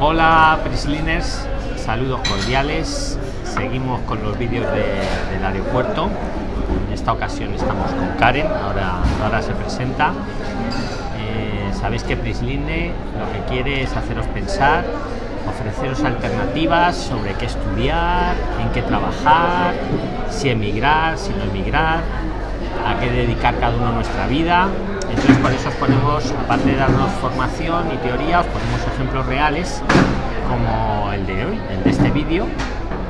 Hola Prisliners, saludos cordiales. Seguimos con los vídeos de- del aeropuerto. En esta ocasión estamos con Karen, ahora, ahora se presenta. Eh, Sabéis que Prisline lo que quiere es haceros pensar, ofreceros alternativas sobre qué estudiar, en qué trabajar, si emigrar, si no emigrar, a qué dedicar cada uno nuestra vida. Entonces por eso os ponemos, aparte de darnos formación y teoría, os ponemos ejemplos reales como el de hoy, el de este vídeo,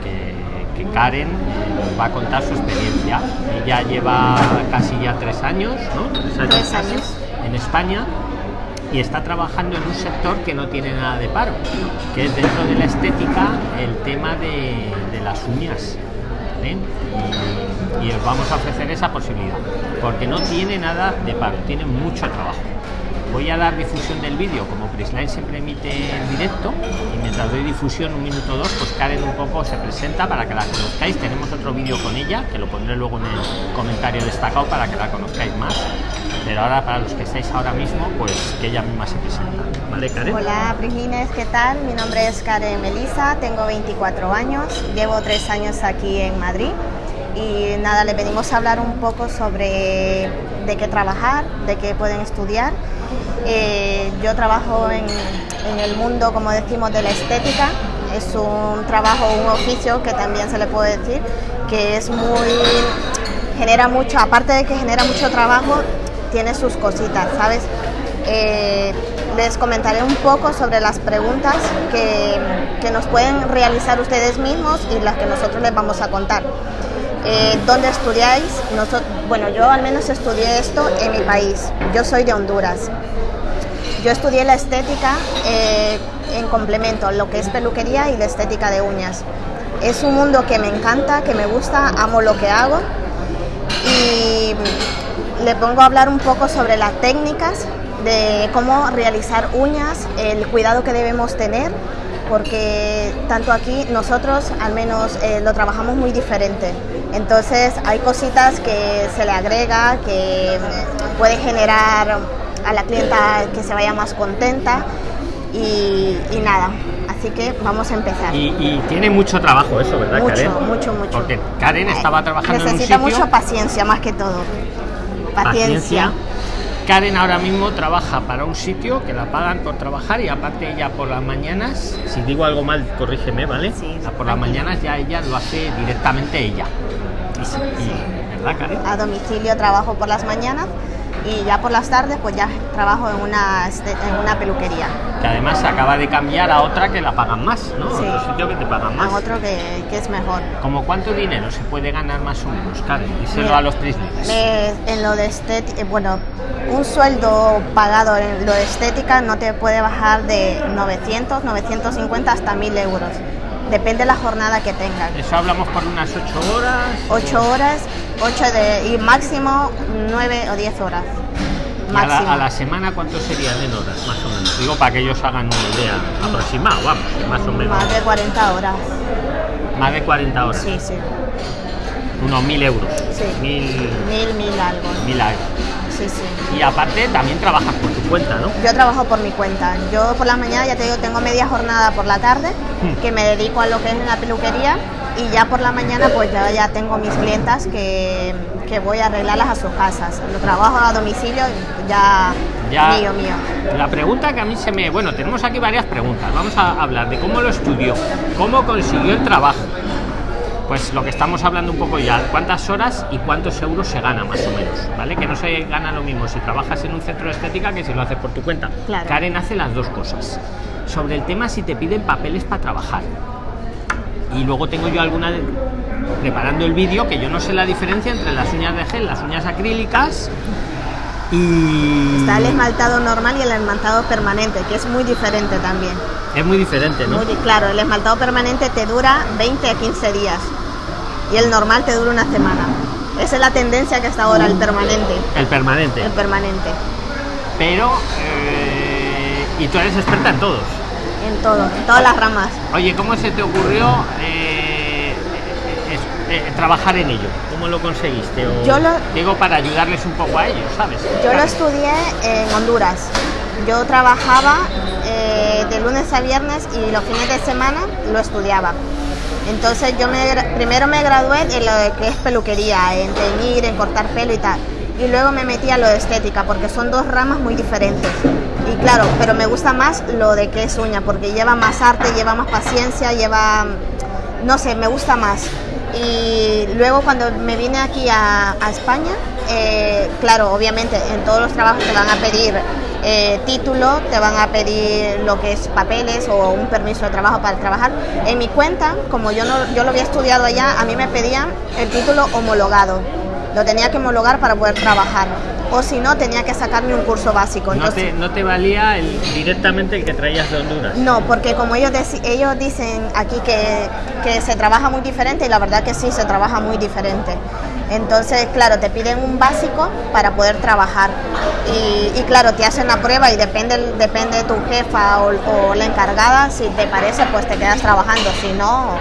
que, que Karen eh, nos va a contar su experiencia. Ella lleva casi ya tres años, ¿no? Tres años, Tres casi, años. en España y está trabajando en un sector que no tiene nada de paro, que es dentro de la estética el tema de, de las uñas. ¿Vale? Y, os vamos a ofrecer esa posibilidad, porque no tiene nada de paro, tiene mucho trabajo. Voy a dar difusión del vídeo, como Prisline siempre emite en directo, y mientras doy difusión un minuto o dos, pues Karen un poco se presenta para que la conozcáis. Tenemos otro vídeo con ella, que lo pondré luego en el comentario destacado para que la conozcáis más. Pero ahora, para los que estáis ahora mismo, pues que ella misma se presenta. ¿Vale, Karen? Hola Prislines, ¿qué tal? Mi nombre es Karen Melisa, tengo 24 años, llevo tres años aquí en Madrid y nada, le venimos a hablar un poco sobre de qué trabajar, de qué pueden estudiar. Eh, yo trabajo en, en el mundo, como decimos, de la estética. Es un trabajo, un oficio que también se le puede decir que es muy genera mucho, aparte de que genera mucho trabajo, tiene sus cositas, ¿sabes? Eh, les comentaré un poco sobre las preguntas que, que nos pueden realizar ustedes mismos y las que nosotros les vamos a contar. Eh, ¿Dónde estudiáis? Bueno, yo al menos estudié esto en mi país. Yo soy de Honduras. Yo estudié la estética eh, en complemento, lo que es peluquería y la estética de uñas. Es un mundo que me encanta, que me gusta, amo lo que hago y le pongo a hablar un poco sobre las técnicas de cómo realizar uñas, el cuidado que debemos tener, porque tanto aquí nosotros al menos eh, lo trabajamos muy diferente. Entonces hay cositas que se le agrega, que puede generar a la clienta que se vaya más contenta y, y nada. Así que vamos a empezar. Y, y tiene mucho trabajo eso, ¿verdad, Mucho, Karen? mucho, mucho. Porque Karen estaba trabajando Necesita en un sitio... mucha paciencia más que todo. Paciencia. Karen ahora mismo trabaja para un sitio que la pagan por trabajar y aparte ella por las mañanas, si digo algo mal, corrígeme, ¿vale? Sí, por las mañanas ya ella lo hace directamente ella. Y sí, y- ¿Verdad, Karen? A domicilio trabajo por las mañanas y ya por las tardes pues ya trabajo en una, este- en una peluquería. Que además se acaba de cambiar a otra que la pagan más, ¿no? Sí. Otro sitio que te pagan más. A otro que, que es mejor. ¿Como cuánto dinero se puede ganar más o menos, Karen? Díselo a los. Me- en lo de estética, bueno, un sueldo pagado en lo de estética no te puede bajar de 900, 950 hasta 1000 euros. Depende de la jornada que tengan. Eso hablamos por unas 8 horas. 8 horas 8 de, y máximo 9 o 10 horas. ¿Y a la, a la semana cuánto serían en horas, más o menos? Digo para que ellos hagan una idea aproximada, vamos, más o menos. Más de 40 horas. Más de 40 horas. Sí, sí. Unos 1000 euros. Sí. 1000 Mil, mil algo. mil euros. Sí, sí. Y aparte también trabajas por tu cuenta, ¿no? Yo trabajo por mi cuenta. Yo por la mañana, ya te digo, tengo media jornada por la tarde, Hmm. que me dedico a lo que es la peluquería. Y ya por la mañana, pues ya, ya tengo mis clientas que, que voy a arreglarlas a sus casas. Lo trabajo a domicilio, ya, Ya. mío, mío. La pregunta que a mí se me... Bueno, tenemos aquí varias preguntas. Vamos a hablar de cómo lo estudió, cómo consiguió el trabajo. Pues lo que estamos hablando un poco ya, cuántas horas y cuántos euros se gana más o menos, ¿vale? Que no se gana lo mismo si trabajas en un centro de estética que si lo haces por tu cuenta. Claro. Karen hace las dos cosas. Sobre el tema si te piden papeles para trabajar. Y luego tengo yo alguna de- preparando el vídeo que yo no sé la diferencia entre las uñas de gel, las uñas acrílicas y Está el esmaltado normal y el esmaltado permanente, que es muy diferente también. es muy diferente, ¿no? Muy claro, el esmaltado permanente te dura 20 a 15 días y el normal te dura una semana. Esa es la tendencia que está ahora el permanente. El permanente. El permanente. Pero eh, y tú eres experta en todos. En todo, en todas las ramas. Oye, ¿cómo se te ocurrió eh, es- eh, trabajar en ello? ¿Cómo lo conseguiste? O, Yo lo- digo para ayudarles un poco a ellos, ¿sabes? Yo lo estudié en Honduras. Yo trabajaba eh, de lunes a viernes y los fines de semana lo estudiaba. Entonces yo me, primero me gradué en lo que es peluquería, en teñir, en cortar pelo y tal. Y luego me metí a lo de estética, porque son dos ramas muy diferentes. Y claro, pero me gusta más lo de que es uña, porque lleva más arte, lleva más paciencia, lleva, no sé, me gusta más. Y luego cuando me vine aquí a, España, eh, claro, obviamente en todos los trabajos te van a pedir eh, título, te van a pedir lo que es papeles o un permiso de trabajo para trabajar. En mi cuenta, como yo, no, yo lo había estudiado allá, a mí me pedían el título homologado. Lo tenía que homologar para poder trabajar. O si no, tenía que sacarme un curso básico. ¿No, te, ¿No te valía el, directamente el que traías de Honduras? No, porque como ellos, ellos dicen aquí que, que se trabaja muy diferente y la verdad que sí, se trabaja muy diferente. Entonces, claro, te piden un básico para poder trabajar. Y, claro, te hacen la prueba y depende, depende de tu jefa o, la encargada, si te parece, pues te quedas trabajando, si no,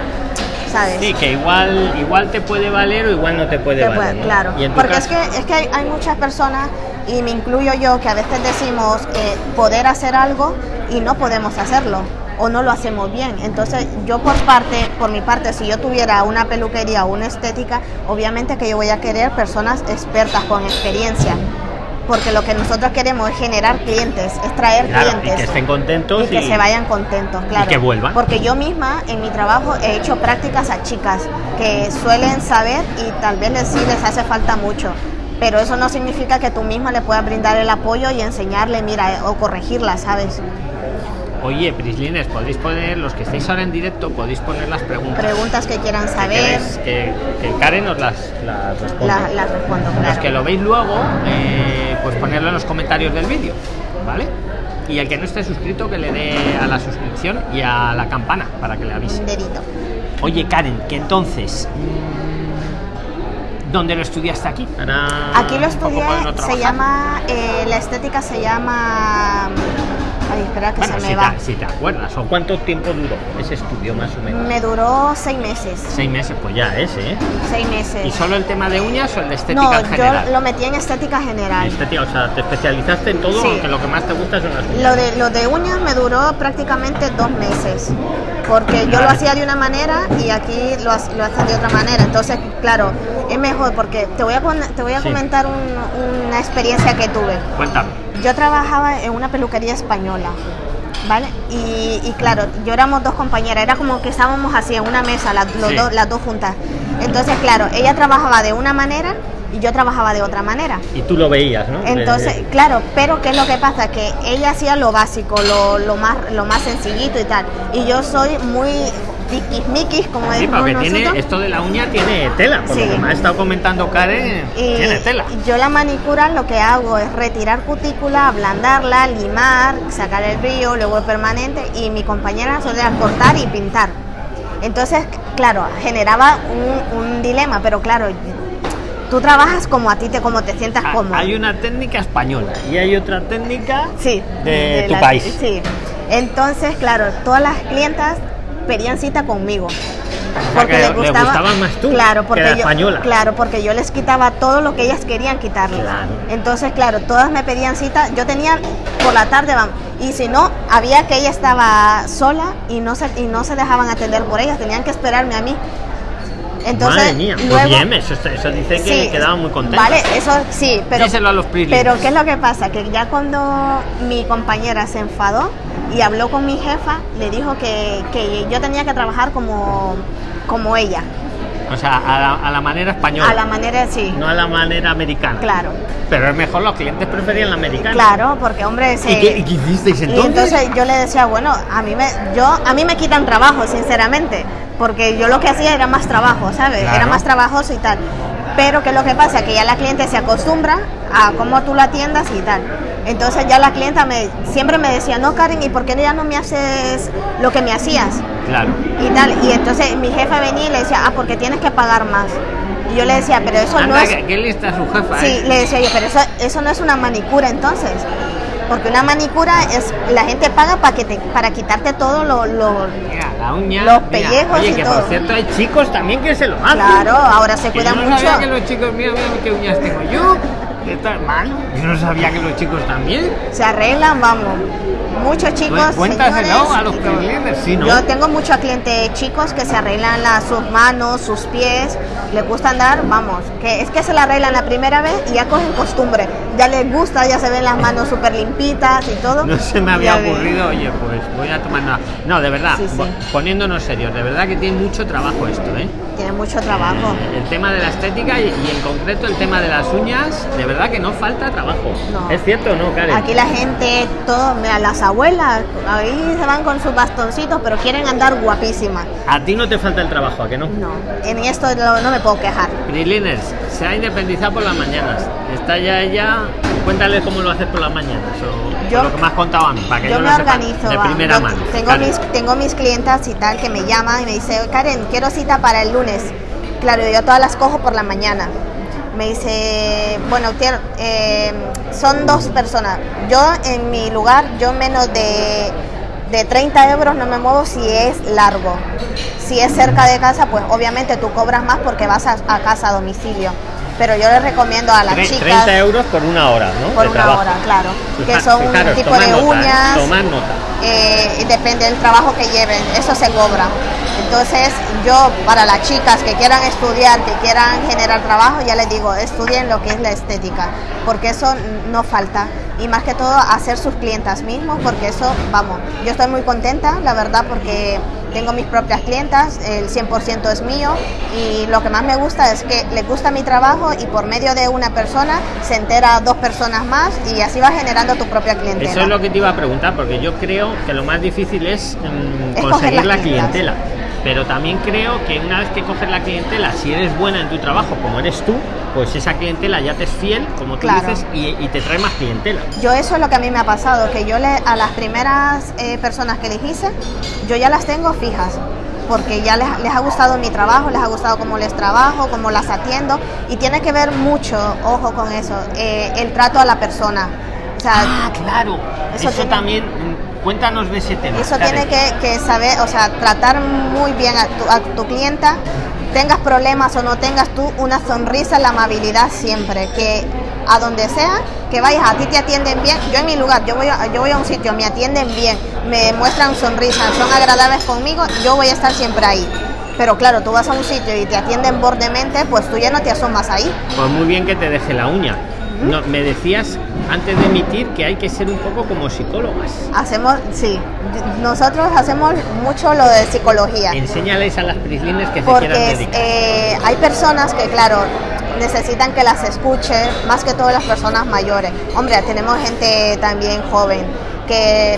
¿sabes? Sí, que igual, igual te puede valer o igual no te puede valer. Claro, porque es que, es que hay, muchas personas, y me incluyo yo, que a veces decimos eh, poder hacer algo y no podemos hacerlo o no lo hacemos bien. Entonces, yo por parte, por mi parte, si yo tuviera una peluquería o una estética, obviamente que yo voy a querer personas expertas con experiencia. Porque lo que nosotros queremos es generar clientes, es traer clientes. Y que estén contentos. Y que se vayan contentos, claro. Y que vuelvan. Porque yo misma en mi trabajo he hecho prácticas a chicas que suelen saber y tal vez les, sí les hace falta mucho pero eso no significa que tú misma le puedas brindar el apoyo y enseñarle, mira, o corregirla, ¿sabes? Oye, Prislines, podéis poner, los que estáis ahora en directo, podéis poner las preguntas. Preguntas que quieran saber. Que, que, Karen os las, las responde. las respondo, claro. Los que lo veis luego, eh, pues ponerlo en los comentarios del vídeo, ¿vale? Y el que no esté suscrito, que le dé a la suscripción y a la campana para que le avise. Un dedito. Oye, Karen, que entonces. ¿Dónde lo estudiaste aquí? aquí lo estudié, se llama, eh, la estética se llama Ay, espera que se me si va. Te, si te acuerdas, ¿o cuánto tiempo duró ese estudio más o menos? Me duró seis meses. Seis meses, pues ya es, ¿eh? Seis meses. ¿Y solo el tema de uñas o el de estética no, general? yo lo metí en estética general. Estética, o sea, te especializaste en todo, aunque lo que más te gusta son las uñas. Lo de, lo de uñas me duró prácticamente dos meses, porque yo lo hacía de una manera y aquí lo, lo hacen de otra manera. Entonces, claro, es mejor porque te voy a, te voy a comentar una experiencia que tuve. Cuéntame yo trabajaba en una peluquería española, ¿vale? Y, claro, yo éramos dos compañeras, era como que estábamos así en una mesa, las, las dos juntas. Entonces, claro, ella trabajaba de una manera y yo trabajaba de otra manera. Y tú lo veías, ¿no? Entonces, claro, pero ¿qué es lo que pasa? Que ella hacía lo básico, lo, lo, más, lo más sencillito y tal. Y yo soy muy Mikis, como sí, porque tiene esto de la uña tiene tela, por lo que me ha estado comentando Karen, tiene tela. Yo la manicura lo que hago es retirar cutícula, ablandarla, limar, sacar el brillo, luego el permanente y mi compañera solía cortar y pintar. Entonces, claro, generaba un, dilema, pero claro, tú trabajas como a ti te como te sientas ah, cómodo. Hay una técnica española y hay otra técnica sí, de, tu país. Sí. Entonces, claro, todas las clientas pedían cita conmigo. Porque les gustaba, más tú claro, porque que yo, española. Claro, porque yo les quitaba todo lo que ellas querían quitarles. Entonces, claro, todas me pedían cita. Yo tenía por la tarde, vamos, y si no, había que ella estaba sola y no se, y no se dejaban atender por ellas, tenían que esperarme a mí. Entonces, Madre mía, luego, bien, eso, eso, dice que quedaba muy contenta. Vale, eso sí, pero. Díselo a los Pero ¿qué es lo que pasa? Que ya cuando mi compañera se enfadó, y habló con mi jefa, le dijo que, que yo tenía que trabajar como, como ella. O sea, a la, manera española. A la manera, sí. No a la manera americana. Claro. Pero es mejor, los clientes preferían la americana. Claro, porque hombre... Se... ¿Y, qué, hicisteis entonces? Y entonces yo le decía, bueno, a mí me, yo, a mí me quitan trabajo, sinceramente. Porque yo lo que hacía era más trabajo, ¿sabes? Era más trabajoso y tal. Pero que lo que pasa que ya la cliente se acostumbra a cómo tú la atiendas y tal. Entonces ya la clienta me, siempre me decía, no Karen, ¿y por qué ya no me haces lo que me hacías? Claro. Y tal. Y entonces mi jefa venía y le decía, ah, porque tienes que pagar más. Y yo le decía, pero eso no es... ¿Qué lista su jefa? Sí, le decía yo, pero eso, eso no es una manicura entonces. Porque una manicura es, la gente paga para que te, para quitarte todo lo, lo la uña, los pellejos oye, y que todo. por cierto hay chicos también que se lo hacen. Claro, ahora se cuidan yo no mucho. Sabía que los chicos, mira, mira qué uñas tengo yo. Esto, hermano, yo no sabía que los chicos también. Se arreglan, vamos. muchos chicos. Cuéntaselo a los clientes, sí, ¿no? Yo tengo muchos clientes chicos que se arreglan las, sus manos, sus pies, les gusta andar, vamos, que es que se la arreglan la primera vez y ya cogen costumbre. Ya les gusta, ya se ven las manos súper limpitas y todo. No se me había ocurrido, oye, pues voy a tomar nada. No, de verdad, poniéndonos serios, de verdad que tiene mucho trabajo esto, ¿eh? Tiene mucho trabajo. Eh, el tema de la estética y, en concreto el tema de las uñas, de verdad que no falta trabajo. ¿Es cierto o no, Karen? Aquí la gente, todo, mira, las abuelas, ahí se van con sus bastoncitos, pero quieren andar guapísimas. A ti no te falta el trabajo, ¿a que no? No, en esto no, me puedo quejar. Priliners, se ha independizado por las mañanas. Está ya ella, cuéntale cómo lo haces por las mañanas. O, yo, lo que me has contado a mí, para que yo, me organizo. de primera mano. Tengo mis, tengo mis clientas y tal que me llaman y me dicen, Karen, quiero cita para el lunes. Claro, yo todas las cojo por la mañana me dice, bueno, eh, son dos personas. Yo en mi lugar, yo menos de, de 30 euros no me muevo si es largo. Si es cerca de casa, pues obviamente tú cobras más porque vas a, casa a domicilio. Pero yo les recomiendo a las chicas... 30 euros por una hora, ¿no? Por una hora, claro. Que son un tipo de ¿eh? uñas. nota. Eh, depende del trabajo que lleven, eso se cobra. Entonces yo para las chicas que quieran estudiar, que quieran generar trabajo, ya les digo, estudien lo que es la estética, porque eso no falta. Y más que todo hacer sus clientas mismos, porque eso, vamos, yo estoy muy contenta, la verdad, porque tengo mis propias clientas, el 100% es mío y lo que más me gusta es que les gusta mi trabajo y por medio de una persona se entera dos personas más y así va generando tu propia clientela. Eso es lo que te iba a preguntar, porque yo creo que lo más difícil es, mm, conseguir la clientela pero también creo que una vez que coges la clientela, si eres buena en tu trabajo, como eres tú, pues esa clientela ya te es fiel, como tú dices, y, te trae más clientela. Yo eso es lo que a mí me ha pasado, que yo le, a las primeras eh, personas que les hice, yo ya las tengo fijas porque ya les, ha gustado mi trabajo, les ha gustado cómo les trabajo, cómo las atiendo y tiene que ver mucho, ojo con eso, eh, el trato a la persona. ah, claro, eso, también Cuéntanos de ese tema. Eso tiene que, saber, o sea, tratar muy bien a tu, a tu clienta, tengas problemas o no tengas tú, una sonrisa, la amabilidad siempre, que a donde sea que vayas, a ti te atienden bien. Yo en mi lugar, yo voy, a, yo voy a un sitio, me atienden bien, me muestran sonrisas, son agradables conmigo, yo voy a estar siempre ahí. Pero claro, tú vas a un sitio y te atienden bordemente, pues tú ya no te asomas ahí. Pues muy bien que te deje la uña. No, me decías antes de emitir que hay que ser un poco como psicólogas. Hacemos, sí, nosotros hacemos mucho lo de psicología. Enséñales a las prislines que se quieran dedicar. Eh, hay personas que, claro, necesitan que las escuche, más que todas las personas mayores. Hombre, tenemos gente también joven que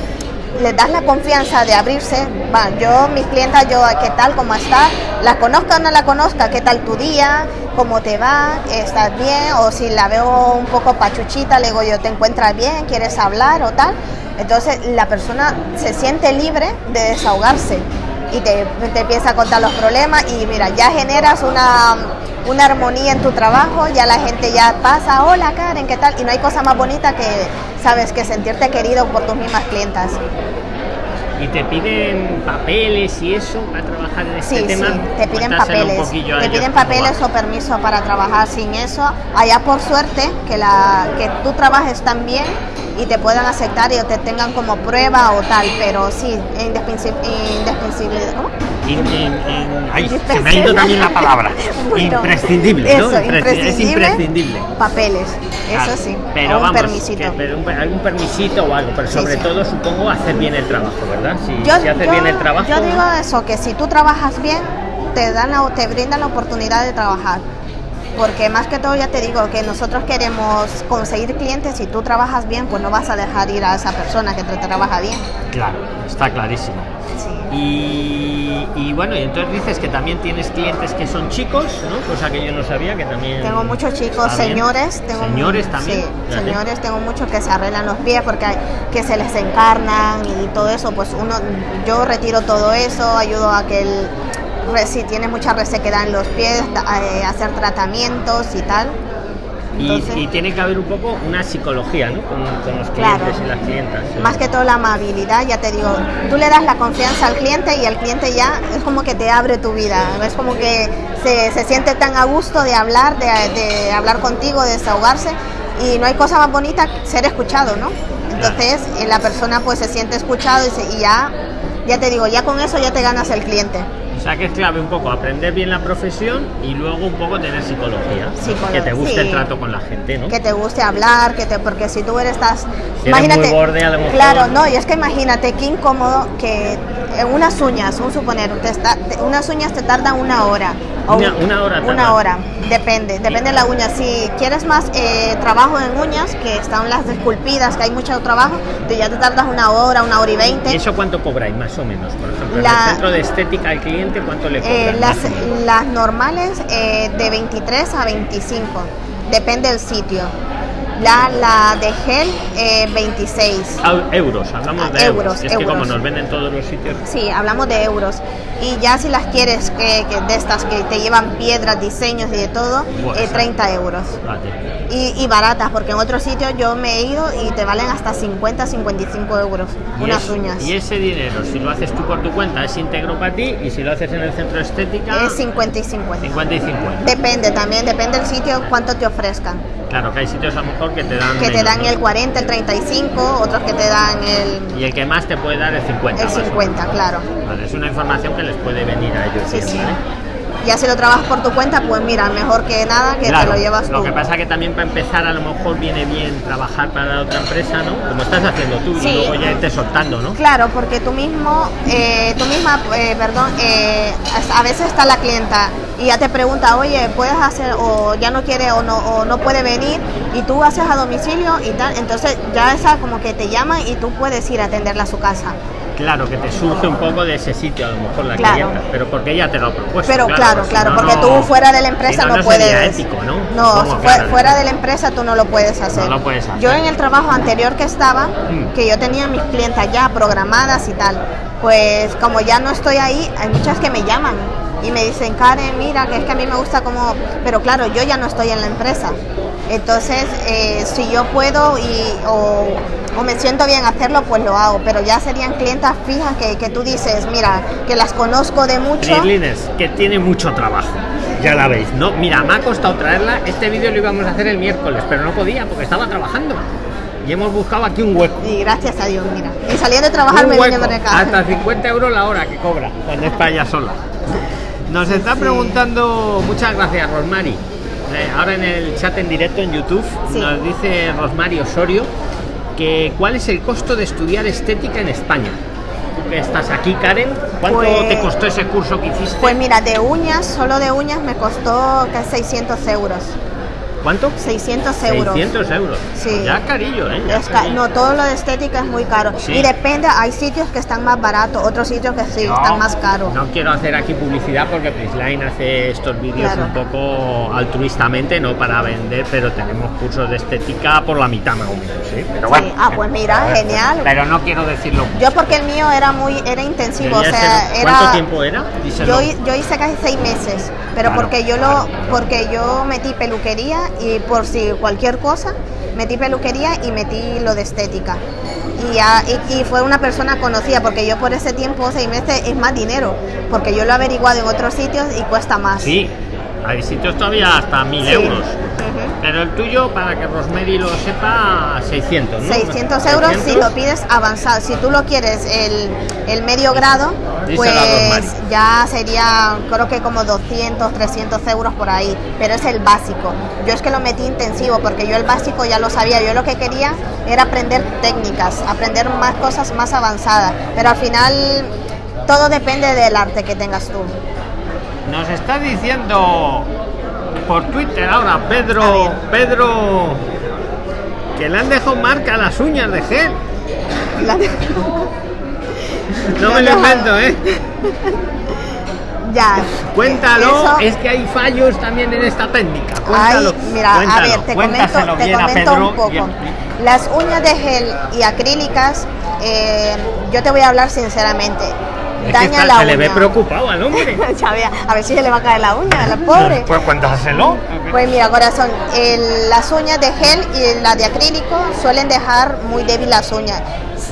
les das la confianza de abrirse. Va, yo, mis clientas, yo, ¿qué tal? ¿Cómo estás? La conozca o no la conozca, ¿qué tal tu día? ¿Cómo te va? ¿Estás bien? O si la veo un poco pachuchita, le digo yo, ¿te encuentras bien? ¿Quieres hablar o tal? Entonces la persona se siente libre de desahogarse y te, te empieza a contar los problemas y mira, ya generas una, una armonía en tu trabajo, ya la gente ya pasa, hola Karen, ¿qué tal? Y no hay cosa más bonita que, sabes, que sentirte querido por tus mismas clientas. ¿Y te piden papeles y eso para trabajar en este tema? Sí, te piden papeles. Te piden papeles o permiso para trabajar sin eso. Allá por suerte que, la, que tú trabajes tan bien y te puedan aceptar y te tengan como prueba o tal, pero sí, indispensable. ¿Cómo? se me ha ido también la palabra. imprescindible, ¿no? es imprescindible. Papeles, eso sí. Pero un permisito. algún permisito o algo, pero sobre todo supongo hacer bien el trabajo, ¿verdad? Si, yo, haces bien el trabajo. Yo digo eso, que si tú trabajas bien, te dan te brindan la oportunidad de trabajar porque más que todo ya te digo que nosotros queremos conseguir clientes, si tú trabajas bien, pues no vas a dejar ir a esa persona que te trabaja bien. Claro, está clarísimo. Y, bueno, y entonces dices que también tienes clientes que son chicos, ¿no? Cosa que yo no sabía, que también... Tengo muchos chicos, señores. Tengo señores también. Sí, señores, tengo muchos que se arreglan los pies porque hay, que se les encarnan y todo eso, pues uno, yo retiro todo eso, ayudo a que el si tiene mucha resequedad en los pies, eh, hacer tratamientos y tal. y, tiene que haber un poco una psicología ¿no? con, los clientes y las clientas. Más que todo la amabilidad, ya te digo, tú le das la confianza al cliente y el cliente ya es como que te abre tu vida, es como que se, se siente tan a gusto de hablar, de, de hablar contigo, de desahogarse y no hay cosa más bonita que ser escuchado, ¿no? Entonces eh, la persona pues se siente escuchado y, se- y ya, ya te digo, ya con eso ya te ganas el cliente. O sea que es clave un poco aprender bien la profesión y luego un poco tener psicología. que te guste sí. el trato con la gente, ¿no? que te guste hablar, que te, porque si tú eres estás, Si eres muy borde, a lo mejor- claro, no, y es que imagínate qué incómodo que unas uñas, un suponer, te está- te- unas uñas te tardan una hora. o Una- un- una hora tarda. Una hora, depende, depende de la uña. Si quieres más eh, trabajo en uñas, que están las esculpidas, que hay mucho trabajo, tú ya te tardas una hora, una hora y veinte. ¿Y eso cuánto cobráis más o menos? Por ejemplo, en La- el centro de estética al cliente, ¿cuánto le Eh, cobran? las, o menos? las normales eh, de 23 a 25, depende del sitio. La, la de gel eh, 26. Ah, euros, hablamos de Ah, euros. euros, Y es que como euros. nos venden todos los sitios, Sí, hablamos de euros. Y ya si las quieres que, que de estas que te llevan piedras, diseños y de todo, eh, esa- 30 euros. Y, y baratas, porque en otros sitios yo me he ido y te valen hasta 50, 55 euros Y unas es- uñas. Y ese dinero, si lo haces tú por tu cuenta, es íntegro para ti y si lo haces en el centro de estética, Es 50 y 50. 50 y 50. Depende también, depende del sitio cuánto te ofrezcan. Claro, que hay sitios a lo mejor que te dan. Que te dan ¿no? el 40, el 35, otros que te dan el, Y el que más te puede dar el 50. el más o menos. 50, claro. Vale, es una información que les puede venir a ellos. Sí, bien, sí. ¿vale? Ya si lo trabajas por tu cuenta, pues mira, mejor que nada que Claro, te lo llevas Lo tú. que pasa que también para empezar a lo mejor viene bien trabajar para otra empresa, ¿no? Como estás haciendo tú Sí. y luego ya irte soltando, ¿no? Claro, porque tú mismo, eh, tú misma, eh, perdón, eh, a veces está la clienta y ya te pregunta, oye, puedes hacer o ya no quiere o no o no puede venir y tú haces a domicilio y tal, entonces ya esa como que te llaman y tú puedes ir a atenderla a su casa. Claro, que te surge un poco de ese sitio, a lo mejor la Claro. clienta, pero porque ella te lo ha propuesto. Pero claro, claro, porque no- tú fuera de la empresa si no, no, puedes. sería ético, ¿no? Fuera de la empresa tú no lo puedes hacer. No lo puedes hacer. Yo en el trabajo anterior que estaba, Mm. que yo tenía mis clientas ya programadas y tal, pues como ya no estoy ahí, hay muchas que me llaman y me dicen, Karen, mira, que es que a mí me gusta como, pero claro, yo ya no estoy en la empresa. Entonces, eh, si yo puedo y, o, o me siento bien hacerlo, pues lo hago. Pero ya serían clientas fijas que, que tú dices, mira, que las conozco de mucho. Que tiene mucho trabajo. Ya la veis, ¿no? Mira, me ha costado traerla. Este vídeo lo íbamos a hacer el miércoles, pero no podía porque estaba trabajando. Y hemos buscado aquí un hueco. Y gracias a Dios, mira. Y saliendo de trabajar Un me vine hueco, para acá. hasta 50 euros la hora que cobra cuando es para ella sola. Nos está Sí. preguntando, muchas gracias Rosmary. Eh, ahora en el chat en directo en YouTube Sí. nos dice Rosmary Osorio que cuál es el costo de estudiar estética en España. Tú que estás aquí, Karen, ¿cuánto Pues- te costó ese curso que hiciste? Pues mira, de uñas, solo de uñas me costó casi 600 euros. ¿Cuánto? 600 euros. 600 euros. Sí. Ya carillo, ¿eh? Ya Es ca- no, todo lo de estética es muy caro. Sí. Y depende, hay sitios que están más baratos, otros sitios que sí, No, están más caros. No quiero hacer aquí publicidad porque Prisline hace estos vídeos Claro. un poco altruistamente, no para vender, pero tenemos cursos de estética por la mitad más o menos, ¿sí? Pero Sí. Ah, pues mira, genial. Pero no quiero decirlo. mucho. Yo porque el mío era muy, era intensivo, o sea, ser- era... ¿Cuánto tiempo era? Díselo. Yo, yo hice casi seis meses, pero Claro, porque yo claro, lo, porque yo metí peluquería y por si cualquier cosa, metí peluquería y metí lo de estética. Y, ya, y, y fue una persona conocida, porque yo por ese tiempo, seis meses, es más dinero, porque yo lo he averiguado en otros sitios y cuesta más. Sí, hay sitios todavía hasta 1000 Sí. euros. Pero el tuyo, para que Rosemary lo sepa, 600, ¿no? 600 euros si 600. lo pides avanzado. Si tú lo quieres el, el medio grado, Díselo pues ya sería creo que como 200, 300 euros por ahí. Pero es el básico. Yo es que lo metí intensivo porque yo el básico ya lo sabía. Yo lo que quería era aprender técnicas, aprender más cosas más avanzadas. Pero al final todo depende del arte que tengas tú. Nos está diciendo por Twitter ahora Pedro. Pedro, que le han dejado marca a las uñas de gel. No me lo invento, ¿eh? ya. Cuéntalo, Eso- es que hay fallos también en esta técnica. Ay, Cuéntalo, mira, cuéntalo, a ver, te comento, te comento un poco. Las uñas de gel y acrílicas, eh, yo te voy a hablar sinceramente. Es que Daña la se uña. le ve preocupado al hombre. A ver si se le va a caer la uña, a la pobre. Pues cuéntaselo. Pues mira, corazón, el- las uñas de gel y las de acrílico suelen dejar muy débil las uñas.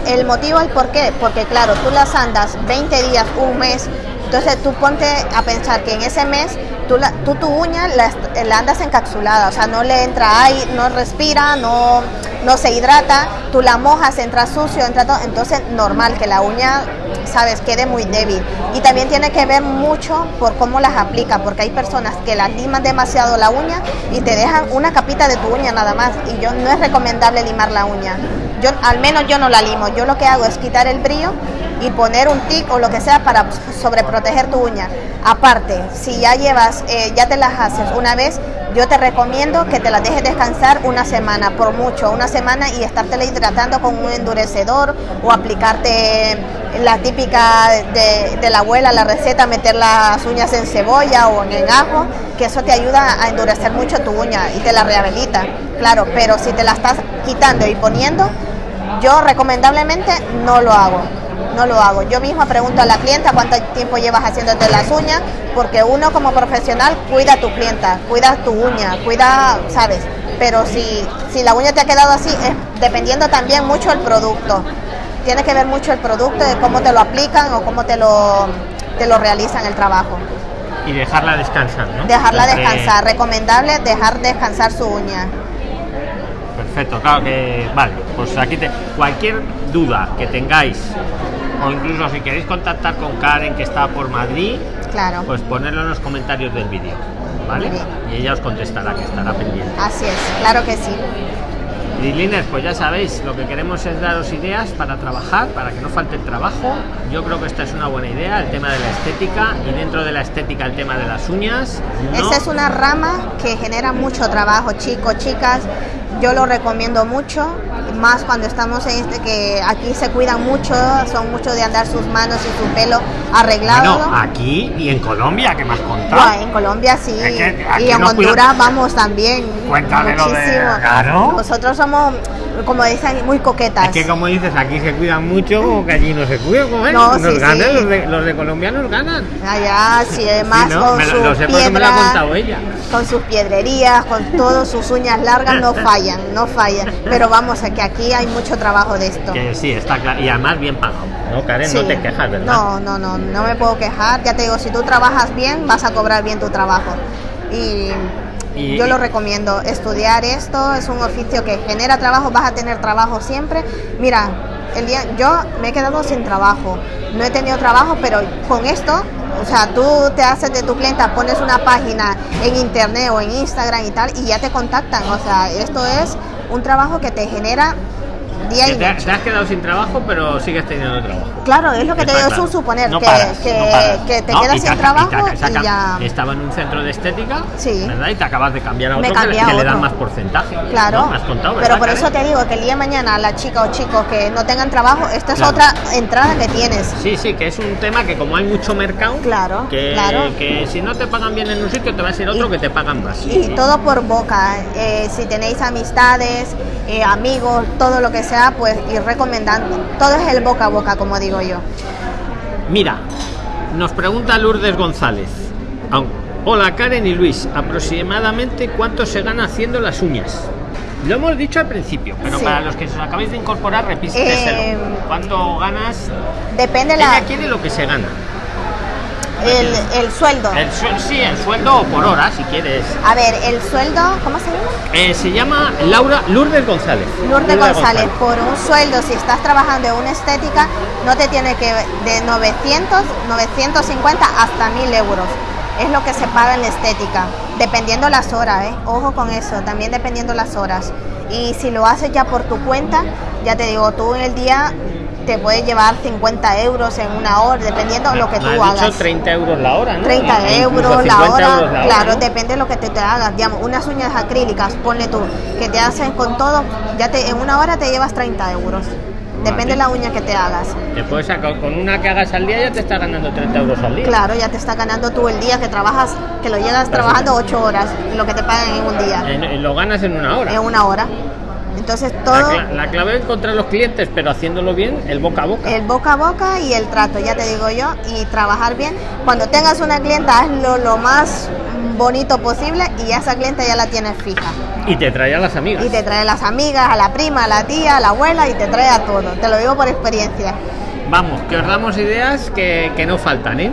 El motivo es por qué, porque claro, tú las andas 20 días, un mes, entonces tú ponte a pensar que en ese mes tú, la- tú tu uña la, la andas encapsulada, o sea, no le entra aire, no respira, no, no se hidrata, tú la mojas, entra sucio, entra todo, entonces normal que la uña, sabes, quede muy débil. Y también tiene que ver mucho por cómo las aplica, porque hay personas que las liman demasiado la uña y te dejan una capita de tu uña nada más. Y yo no es recomendable limar la uña. Yo, al menos yo no la limo. Yo lo que hago es quitar el brillo y poner un tic o lo que sea para sobreproteger tu uña. Aparte, si ya llevas, eh, ya te las haces una vez, yo te recomiendo que te las dejes descansar una semana, por mucho, una semana y estártela hidratando con un endurecedor o aplicarte la típica de, la abuela, la receta, meter las uñas en cebolla o en ajo, que eso te ayuda a endurecer mucho tu uña y te la rehabilita, claro, pero si te la estás quitando y poniendo, yo recomendablemente no lo hago no lo hago. Yo misma pregunto a la clienta cuánto tiempo llevas haciéndote las uñas, porque uno como profesional cuida a tu clienta, cuida tu uña, cuida, ¿sabes? Pero si, si la uña te ha quedado así, es dependiendo también mucho el producto. Tiene que ver mucho el producto, de cómo te lo aplican o cómo te lo, te lo realizan el trabajo. Y dejarla descansar, ¿no? Dejarla descansar. Recomendable dejar descansar su uña. Perfecto, claro que. Vale, pues aquí te. Cualquier duda que tengáis o incluso si queréis contactar con Karen que está por Madrid, claro. pues ponerlo en los comentarios del vídeo, ¿vale? Y ella os contestará, que estará pendiente. Así es, claro que sí. Liners, pues ya sabéis, lo que queremos es daros ideas para trabajar, para que no falte el trabajo. Yo creo que esta es una buena idea, el tema de la estética y dentro de la estética el tema de las uñas. Esa es una rama que genera mucho trabajo, chicos, chicas. Yo lo recomiendo mucho más cuando estamos en este que aquí se cuidan mucho, son mucho de andar sus manos y su pelo arreglado. Bueno, aquí y en Colombia, que más contado. en Colombia sí. y en Honduras vamos también. Cuéntame muchísimo. de, claro. Nosotros somos como dicen, muy coquetas. Es que como dices, aquí se cuidan mucho, que allí no se cuidan, como no, nos ganan, Los, de, los de Colombia nos ganan. Allá sí, además con sus con sus piedrerías, con todas sus uñas largas, no fallan, no fallan. Pero vamos, a que aquí hay mucho trabajo de esto. Que sí, está claro, y además bien pagado, ¿no, Karen? No te quejas, ¿verdad? No, no, no, no me puedo quejar. Ya te digo, si tú trabajas bien, vas a cobrar bien tu trabajo. Y yo lo recomiendo, estudiar esto es un oficio que genera trabajo, vas a tener trabajo siempre. Mira, el día yo me he quedado sin trabajo, no he tenido trabajo, pero con esto, o sea, tú te haces de tu clienta, pones una página en internet o en Instagram y tal, y ya te contactan. O sea, esto es un trabajo que te genera te, has quedado sin trabajo, pero sigues teniendo trabajo. Claro, es lo que te digo, es un suponer, que, te quedas sin trabajo y, ya... Estaba en un centro de estética, sí. ¿verdad? Y te acabas de cambiar a otro que, le dan más porcentaje. Claro, has contado, pero por eso te digo que el día de mañana la chica o chicos que no tengan trabajo, esta es otra entrada que tienes. Sí, sí, que es un tema que como hay mucho mercado, claro, que, claro. que si no te pagan bien en un sitio, te va a ser otro que te pagan más. Y todo por boca. Eh, si tenéis amistades, eh, amigos, todo lo que sea, pues ir recomendando. Todo es el boca a boca, como digo yo. Mira, nos pregunta Lourdes González. Hola Karen y Luis, aproximadamente cuánto se gana haciendo las uñas. Lo hemos dicho al principio, pero para los que os acabáis de incorporar, repíteselo. Eh, ¿Cuánto ganas? Depende Ella la. quiere lo que se gana. El, sueldo. El sí, el sueldo por hora, si quieres. A ver, el sueldo, ¿cómo se llama? Eh, se llama Laura Lourdes González. Lourdes, González. por un sueldo, si estás trabajando en una estética, no te tiene que de 900, 950 hasta 1000 euros. Es lo que se paga en la estética, dependiendo las horas, ¿eh? Ojo con eso, también dependiendo las horas. Y si lo haces ya por tu cuenta, ya te digo, tú en el día te puede llevar 50 euros en una hora, dependiendo de lo que tú hagas. Dicho 30 euros la hora, ¿no? 30 euros la hora, claro, depende de lo que te, te hagas. Digamos, unas uñas acrílicas, ponle tú, que te hacen con todo, ya te, en una hora te llevas 30 euros. Depende de la uña que te hagas. Sacar con una que hagas al día ya te está ganando 30 euros al día. Claro, ya te está ganando tú el día que trabajas, que lo llegas trabajando 8 horas, lo que te pagan en un día. lo ganas en una hora. En una hora. Entonces todo... La, clave es encontrar los clientes, pero haciéndolo bien, el boca a boca. El boca a boca y el trato, ya te digo yo, y trabajar bien. Cuando tengas una clienta, hazlo lo más bonito posible y esa clienta ya la tienes fija. Y te trae a las amigas. Y te trae a las amigas, a la prima, a la tía, a la abuela y te trae a todo. Te lo digo por experiencia. Vamos, que os damos ideas que, no faltan, ¿eh?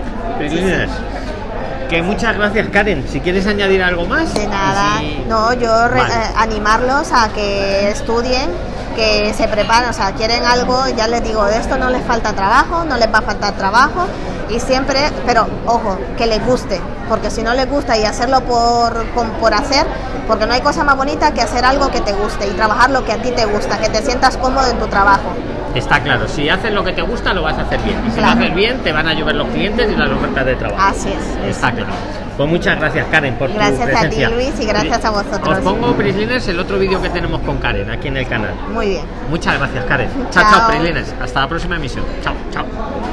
Que muchas gracias, Karen. Si quieres añadir algo más. De nada. Si- No, yo Vale. eh, animarlos a que estudien, que se preparen, o sea, quieren algo, ya les digo, de esto no les falta trabajo, no les va a faltar trabajo y siempre, pero ojo, que les guste, porque si no les gusta y hacerlo por, por hacer, porque no hay cosa más bonita que hacer algo que te guste y trabajar lo que a ti te gusta, que te sientas cómodo en tu trabajo. Está claro, si haces lo que te gusta, lo vas a hacer bien. Y si Claro. lo haces bien, te van a llover los clientes y las ofertas de trabajo. Así es. Está claro. Pues muchas gracias, Karen, por Gracias tu a ti, presencia. Luis, y gracias a vosotros. Os pongo, Prisliners, el otro vídeo que tenemos con Karen aquí en el canal. Muy bien. Muchas gracias, Karen. Chao, Chao. chao, Prisliners. Hasta la próxima emisión. Chao, chao.